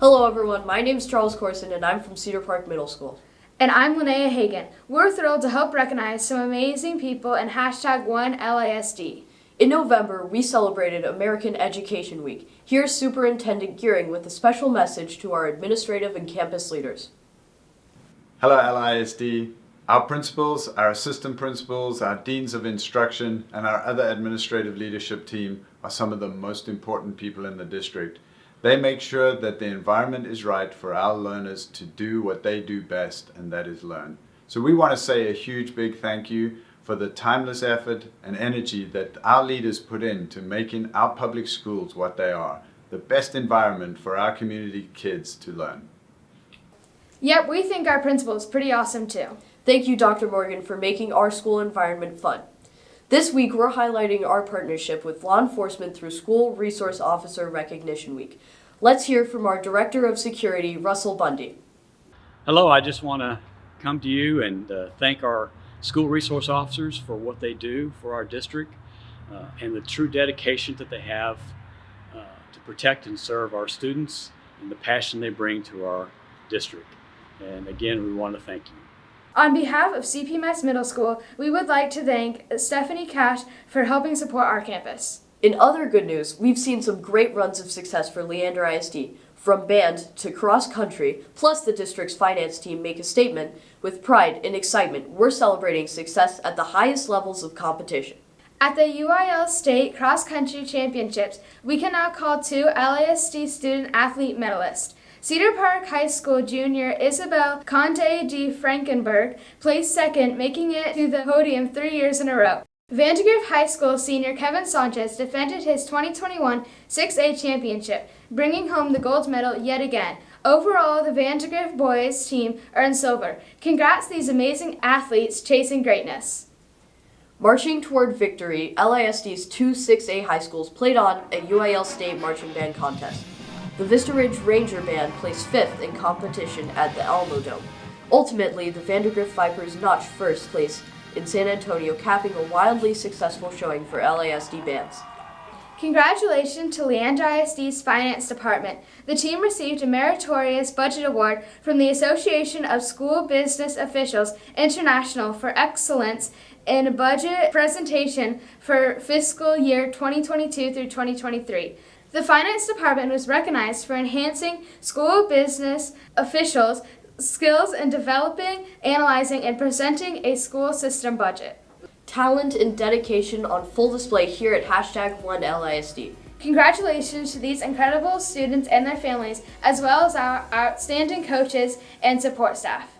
Hello everyone, my name is Charles Corson and I'm from Cedar Park Middle School. And I'm Linnea Hagan. We're thrilled to help recognize some amazing people in hashtag OneLISD. In November, we celebrated American Education Week. Here's Superintendent Gearing with a special message to our administrative and campus leaders. Hello LISD. Our principals, our assistant principals, our deans of instruction, and our other administrative leadership team are some of the most important people in the district. They make sure that the environment is right for our learners to do what they do best, and that is learn. So we want to say a huge big thank you for the timeless effort and energy that our leaders put in to making our public schools what they are, the best environment for our community kids to learn. Yep, we think our principal is pretty awesome too. Thank you, Dr. Morgan, for making our school environment fun. This week, we're highlighting our partnership with law enforcement through School Resource Officer Recognition Week. Let's hear from our Director of Security, Russell Bundy. Hello, I just want to come to you and uh, thank our school resource officers for what they do for our district uh, and the true dedication that they have uh, to protect and serve our students and the passion they bring to our district. And again, we want to thank you. On behalf of CPMS Middle School, we would like to thank Stephanie Cash for helping support our campus. In other good news, we've seen some great runs of success for Leander ISD, from band to cross country, plus the district's finance team make a statement. With pride and excitement, we're celebrating success at the highest levels of competition. At the UIL State Cross Country Championships, we can now call two LISD student athlete medalists. Cedar Park High School junior Isabel Conte de Frankenberg placed second, making it to the podium three years in a row. Vandegrift High School senior Kevin Sanchez defended his 2021 6A championship, bringing home the gold medal yet again. Overall, the Vandegrift boys team earned silver. Congrats these amazing athletes chasing greatness. Marching toward victory, LISD's two 6A high schools played on a UIL State marching band contest. The Vista Ridge Ranger Band placed fifth in competition at the Alamo Dome. Ultimately, the Vandegrift Vipers notched first place in San Antonio, capping a wildly successful showing for LISD bands. Congratulations to Leander ISD's Finance Department. The team received a meritorious budget award from the Association of School Business Officials International for excellence in budget presentation for fiscal year 2022 through 2023. The Finance Department was recognized for enhancing school business officials' skills in developing, analyzing, and presenting a school system budget. Talent and dedication on full display here at hashtag OneLISD. Congratulations to these incredible students and their families, as well as our outstanding coaches and support staff.